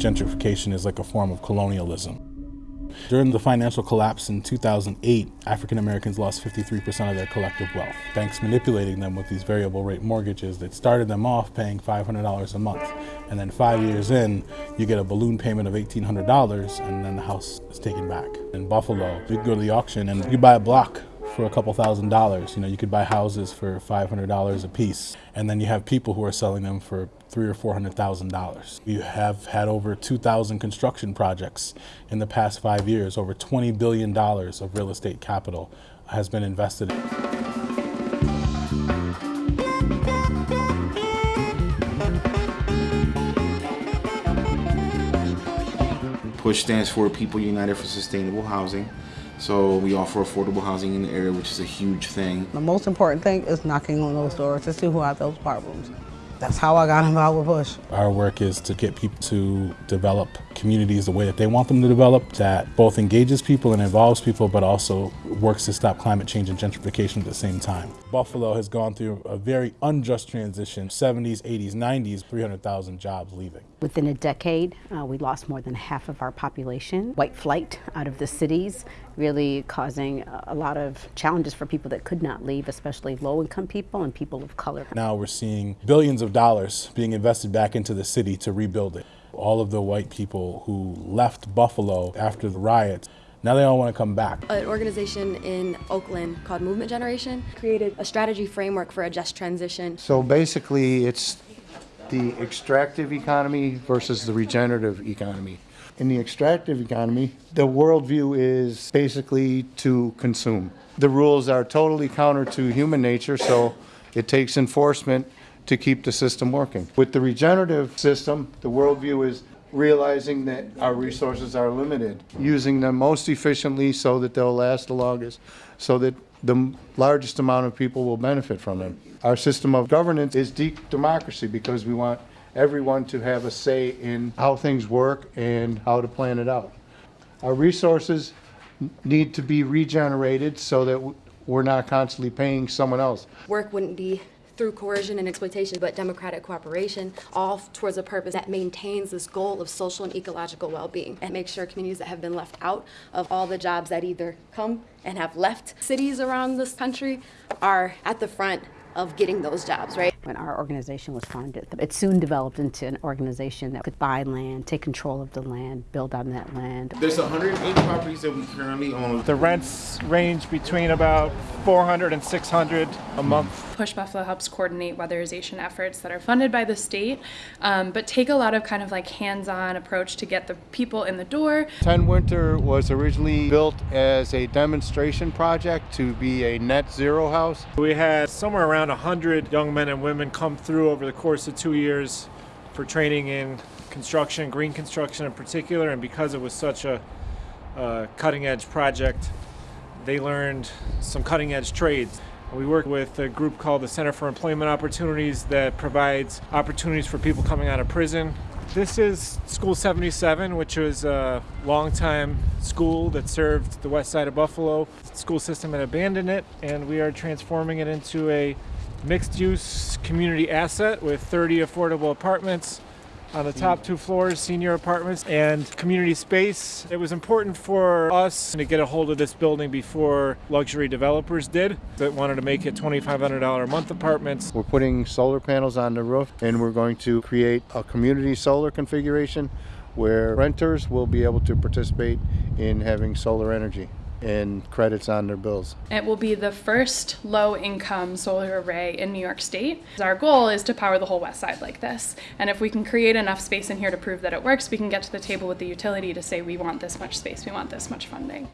Gentrification is like a form of colonialism. During the financial collapse in 2008, African Americans lost 53% of their collective wealth. Banks manipulating them with these variable rate mortgages that started them off paying $500 a month. And then five years in, you get a balloon payment of $1,800 and then the house is taken back. In Buffalo, you go to the auction and you buy a block for a couple thousand dollars. You know, you could buy houses for $500 a piece. And then you have people who are selling them for three or four hundred thousand dollars. You have had over 2,000 construction projects in the past five years. Over 20 billion dollars of real estate capital has been invested. PUSH stands for People United for Sustainable Housing. So we offer affordable housing in the area, which is a huge thing. The most important thing is knocking on those doors to see who have those problems. That's how I got involved with PUSH. Our work is to get people to develop communities the way that they want them to develop, that both engages people and involves people, but also works to stop climate change and gentrification at the same time. Buffalo has gone through a very unjust transition, 70s, 80s, 90s, 300,000 jobs leaving. Within a decade, uh, we lost more than half of our population. White flight out of the cities, really causing a lot of challenges for people that could not leave, especially low-income people and people of color. Now we're seeing billions of dollars being invested back into the city to rebuild it. All of the white people who left Buffalo after the riots now they all want to come back. An organization in Oakland called Movement Generation created a strategy framework for a just transition. So basically, it's the extractive economy versus the regenerative economy. In the extractive economy, the worldview is basically to consume. The rules are totally counter to human nature, so it takes enforcement to keep the system working. With the regenerative system, the worldview is realizing that our resources are limited, using them most efficiently so that they'll last the longest, so that the largest amount of people will benefit from them. Our system of governance is deep democracy because we want everyone to have a say in how things work and how to plan it out. Our resources need to be regenerated so that we're not constantly paying someone else. Work wouldn't be through coercion and exploitation, but democratic cooperation, all towards a purpose that maintains this goal of social and ecological well-being and makes sure communities that have been left out of all the jobs that either come and have left cities around this country are at the front of getting those jobs, right? When our organization was founded, it soon developed into an organization that could buy land, take control of the land, build on that land. There's 108 properties that we currently own. The rents range between about 400 and 600 a month. Push Buffalo helps coordinate weatherization efforts that are funded by the state, um, but take a lot of kind of like hands-on approach to get the people in the door. 10 Winter was originally built as a demonstration project to be a net zero house. We had somewhere around 100 young men and women come through over the course of two years for training in construction, green construction in particular, and because it was such a uh, cutting edge project, they learned some cutting edge trades. We work with a group called the Center for Employment Opportunities that provides opportunities for people coming out of prison. This is School 77, which was a longtime school that served the west side of Buffalo. The school system had abandoned it, and we are transforming it into a mixed-use community asset with 30 affordable apartments, on the top two floors, senior apartments and community space. It was important for us to get a hold of this building before luxury developers did that wanted to make it $2,500 a month apartments. We're putting solar panels on the roof and we're going to create a community solar configuration where renters will be able to participate in having solar energy and credits on their bills. It will be the first low-income solar array in New York State. Our goal is to power the whole west side like this. And if we can create enough space in here to prove that it works, we can get to the table with the utility to say we want this much space, we want this much funding.